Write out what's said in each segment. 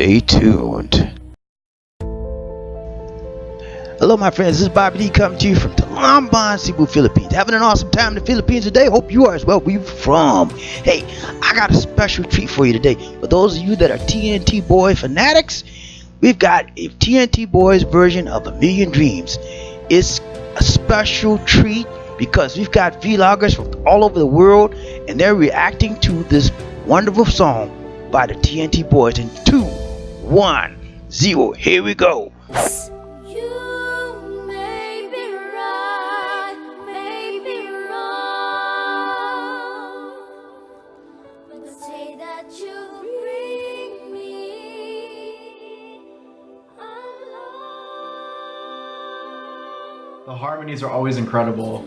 Stay tuned. Hello, my friends. This is Bobby D coming to you from Talamban, Cebu, Philippines. Having an awesome time in the Philippines today. Hope you are as well. Where you from? Hey, I got a special treat for you today. For those of you that are TNT Boy fanatics, we've got a TNT Boys version of A Million Dreams. It's a special treat because we've got vloggers from all over the world and they're reacting to this wonderful song by the TNT Boys in 2, 1, 0. Here we go. You may be right, may be wrong, but the day that you bring me along The harmonies are always incredible.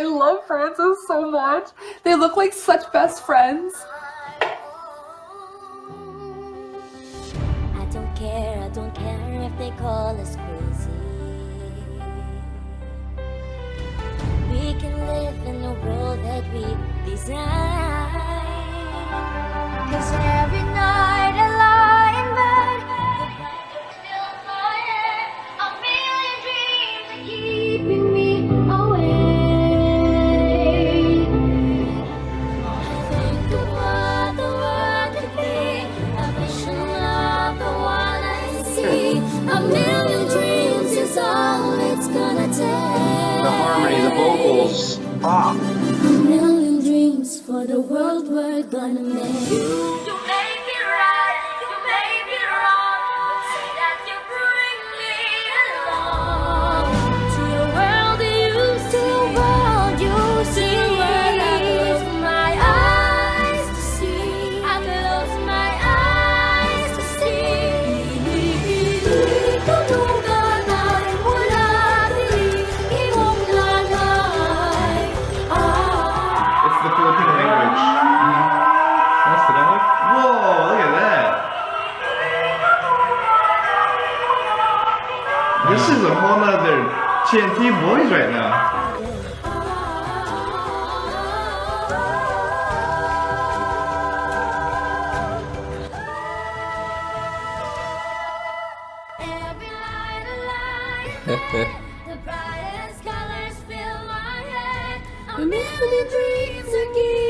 I love Francis so much. They look like such best friends. I don't care, I don't care if they call us crazy. We can live in world that we. Ah. A million dreams for the world we're gonna make. This is a whole other TNT boys right now. Every light the brightest colors fill my head. A million dreams are keeping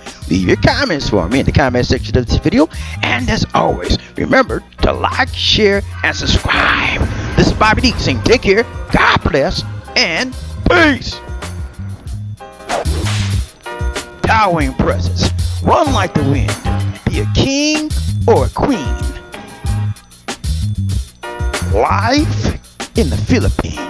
Leave your comments for me in the comment section of this video. And as always, remember to like, share, and subscribe. This is Bobby D saying take care, God bless, and peace. Towering presence. Run like the wind. Be a king or a queen. Life in the Philippines.